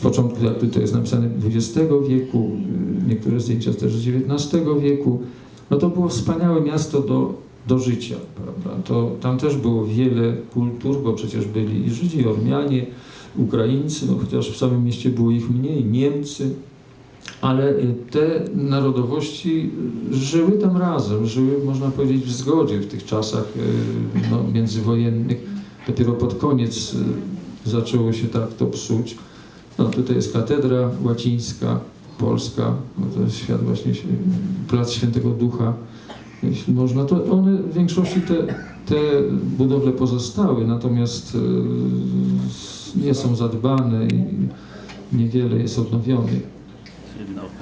początku, jakby to jest napisane, XX wieku, niektóre zdjęcia też z XIX wieku. No to było wspaniałe miasto do, do życia, prawda? To, tam też było wiele kultur, bo przecież byli i Żydzi, i Ormianie, Ukraińcy, no chociaż w samym mieście było ich mniej, Niemcy, ale y, te narodowości żyły tam razem, żyły, można powiedzieć, w zgodzie w tych czasach y, no, międzywojennych. Dopiero pod koniec y, zaczęło się tak to psuć. No, tutaj jest katedra łacińska, polska, no, to jest świat właśnie, plac Świętego Ducha, jeśli można, to one w większości te, te budowle pozostały, natomiast y, nie są zadbane i niewiele jest odnowionych.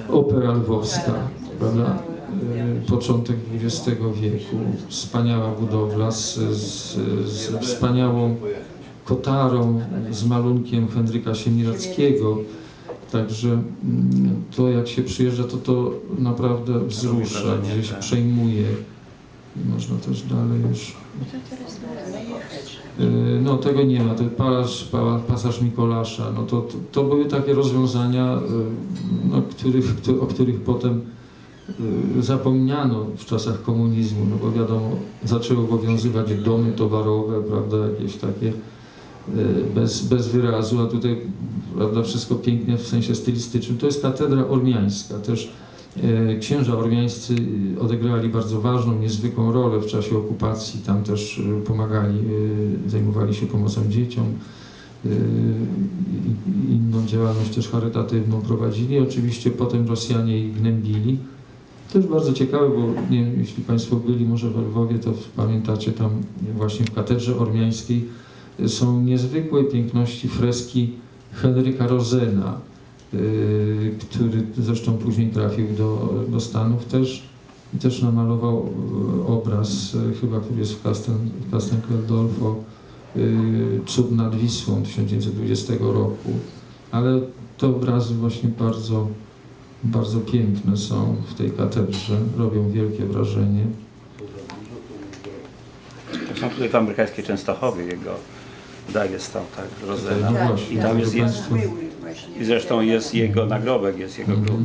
Opera lwowska, prawda? Y, Początek XX wieku, wspaniała budowla z, z, z wspaniałą kotarą, z malunkiem Henryka Siemirackiego. Także mm, to jak się przyjeżdża, to to naprawdę wzrusza, gdzieś przejmuje. I Można też dalej już. Y, No tego nie ma, to pasaż, pa- pasaż Mikolasza, no to, to, to były takie rozwiązania, y, no, których, któ- o których potem y, zapomniano w czasach komunizmu, no bo wiadomo, zaczęły obowiązywać domy towarowe, prawda, jakieś takie bez, bez wyrazu, a tutaj prawda, wszystko pięknie w sensie stylistycznym. To jest katedra ormiańska, też e, księża ormiańscy odegrali bardzo ważną, niezwykłą rolę w czasie okupacji, tam też e, pomagali, zajmowali się pomocą dzieciom, inną działalność też charytatywną prowadzili. Oczywiście potem Rosjanie ich gnębili. Też bardzo ciekawe, bo nie jeśli Państwo byli może we Lwowie, to pamiętacie tam właśnie w katedrze ormiańskiej są niezwykłe piękności freski Henryka Rozena, y, który zresztą później trafił do, do Stanów też i też namalował y, obraz, y, chyba który jest w Castel, y, Cud nad Wisłą 1920 roku, ale te obrazy właśnie bardzo, bardzo piękne są w tej katedrze, robią wielkie wrażenie. Są tutaj w amerykańskiej Częstochowie jego daje stał, tak, Rozena. I tam jest, jest i zresztą jest jego nagrobek, jest jego grób.